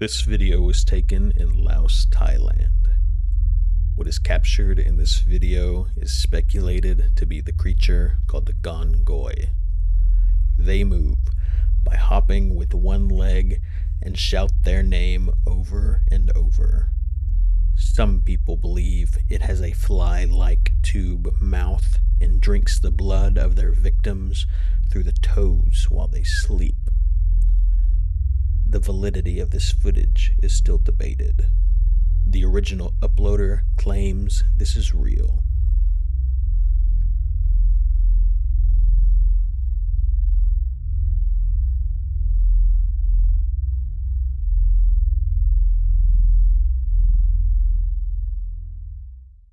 This video was taken in Laos, Thailand. What is captured in this video is speculated to be the creature called the Gongoi. They move by hopping with one leg and shout their name over and over. Some people believe it has a fly like tube mouth and drinks the blood of their victims through the toes while they sleep. The validity of this footage is still debated. The original uploader claims this is real.